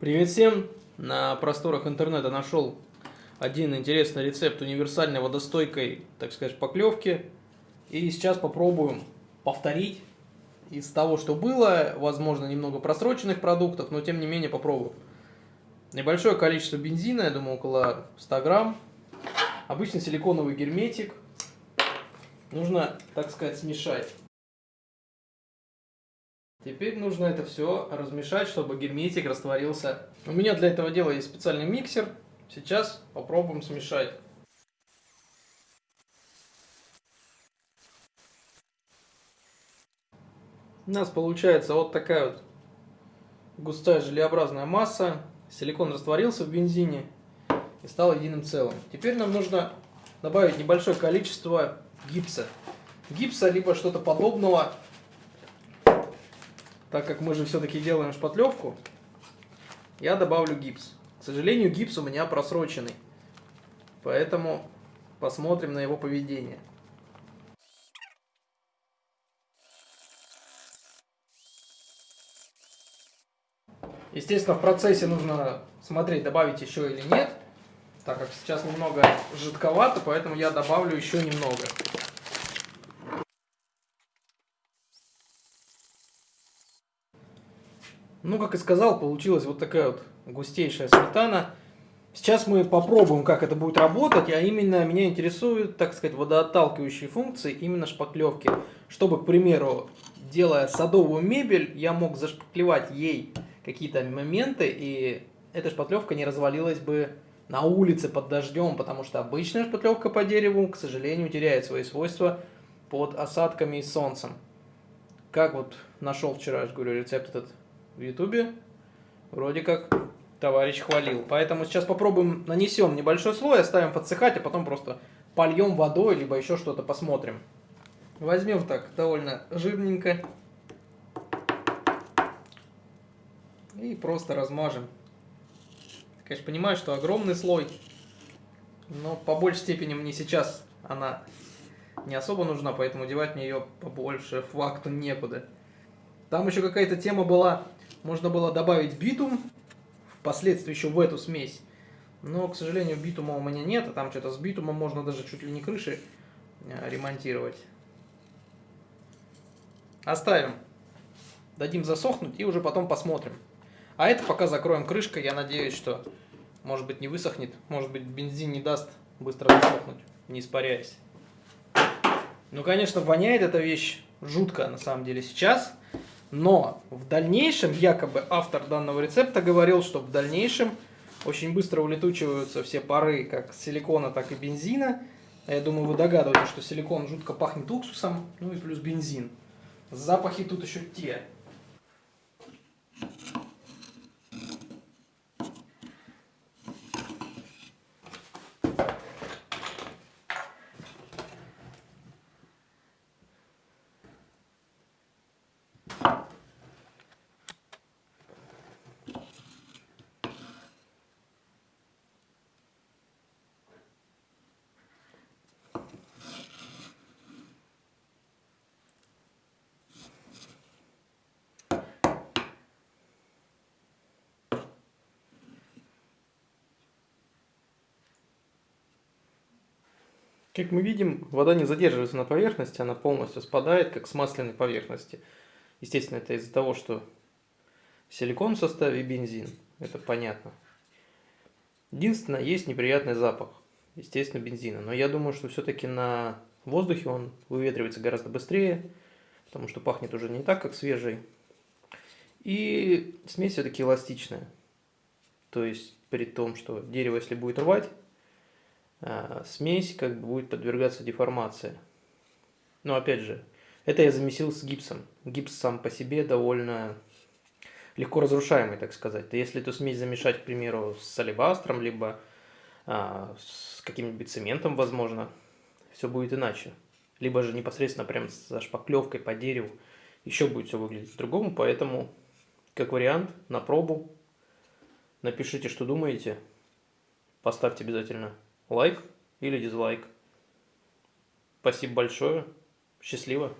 Привет всем! На просторах интернета нашел один интересный рецепт универсальной водостойкой, так сказать, поклевки. И сейчас попробуем повторить из того, что было, возможно, немного просроченных продуктов, но тем не менее попробуем. Небольшое количество бензина, я думаю, около 100 грамм. Обычный силиконовый герметик. Нужно, так сказать, смешать. Теперь нужно это все размешать, чтобы герметик растворился. У меня для этого дела есть специальный миксер. Сейчас попробуем смешать. У нас получается вот такая вот густая желеобразная масса. Силикон растворился в бензине и стал единым целым. Теперь нам нужно добавить небольшое количество гипса. Гипса, либо что-то подобного так как мы же все-таки делаем шпатлевку, я добавлю гипс. К сожалению, гипс у меня просроченный, поэтому посмотрим на его поведение. Естественно, в процессе нужно смотреть, добавить еще или нет, так как сейчас немного жидковато, поэтому я добавлю еще немного. Ну, как и сказал, получилась вот такая вот густейшая сметана. Сейчас мы попробуем, как это будет работать, а именно меня интересуют, так сказать, водоотталкивающие функции именно шпаклевки. Чтобы, к примеру, делая садовую мебель, я мог зашпаклевать ей какие-то моменты, и эта шпатлевка не развалилась бы на улице под дождем, потому что обычная шпатлевка по дереву, к сожалению, теряет свои свойства под осадками и солнцем. Как вот нашел вчера, я говорю, рецепт этот в ютубе вроде как товарищ хвалил. Поэтому сейчас попробуем, нанесем небольшой слой, оставим подсыхать, а потом просто польем водой, либо еще что-то посмотрим. Возьмем так довольно жирненько. И просто размажем. Конечно, понимаю, что огромный слой, но по большей степени мне сейчас она не особо нужна, поэтому девать мне ее побольше факту некуда. Там еще какая-то тема была можно было добавить битум, впоследствии еще в эту смесь. Но, к сожалению, битума у меня нет, а там что-то с битумом можно даже чуть ли не крыши э, ремонтировать. Оставим. Дадим засохнуть и уже потом посмотрим. А это пока закроем крышкой. Я надеюсь, что может быть не высохнет. Может быть бензин не даст быстро засохнуть, не испаряясь. Ну, конечно, воняет эта вещь жутко на самом деле сейчас. Но в дальнейшем, якобы автор данного рецепта говорил, что в дальнейшем очень быстро улетучиваются все пары как силикона, так и бензина. Я думаю, вы догадываетесь, что силикон жутко пахнет уксусом, ну и плюс бензин. Запахи тут еще те. Как мы видим, вода не задерживается на поверхности, она полностью спадает, как с масляной поверхности. Естественно, это из-за того, что силикон в составе бензин. Это понятно. Единственное, есть неприятный запах, естественно, бензина. Но я думаю, что все-таки на воздухе он выветривается гораздо быстрее, потому что пахнет уже не так, как свежий. И смесь все-таки эластичная. То есть, при том, что дерево, если будет рвать, смесь как бы будет подвергаться деформации. Но опять же, это я замесил с гипсом. Гипс сам по себе довольно легко разрушаемый, так сказать. Если эту смесь замешать, к примеру, с алебастром, либо а, с каким-нибудь цементом, возможно, все будет иначе. Либо же непосредственно прям со шпаклевкой по дереву еще будет все выглядеть по-другому. Поэтому, как вариант, на пробу напишите, что думаете. Поставьте обязательно лайк или дизлайк. Спасибо большое. Счастливо.